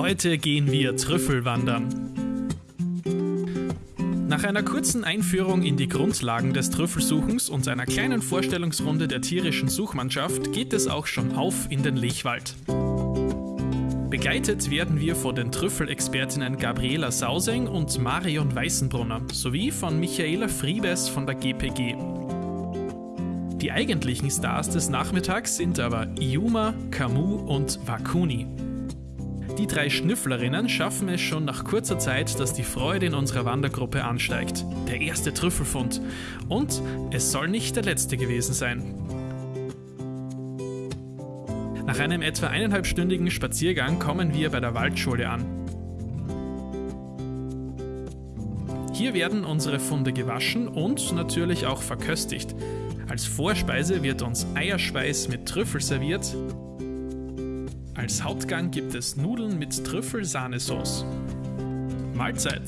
Heute gehen wir Trüffel wandern. Nach einer kurzen Einführung in die Grundlagen des Trüffelsuchens und einer kleinen Vorstellungsrunde der tierischen Suchmannschaft geht es auch schon auf in den Lechwald. Begleitet werden wir von den Trüffelexpertinnen Gabriela Sauseng und Marion Weißenbrunner sowie von Michaela Friebes von der GPG. Die eigentlichen Stars des Nachmittags sind aber Iuma, Camus und Wakuni. Die drei Schnüfflerinnen schaffen es schon nach kurzer Zeit, dass die Freude in unserer Wandergruppe ansteigt. Der erste Trüffelfund. Und es soll nicht der letzte gewesen sein. Nach einem etwa eineinhalbstündigen Spaziergang kommen wir bei der Waldschule an. Hier werden unsere Funde gewaschen und natürlich auch verköstigt. Als Vorspeise wird uns Eierspeis mit Trüffel serviert als Hauptgang gibt es Nudeln mit Trüffelsahnesauce. Mahlzeit!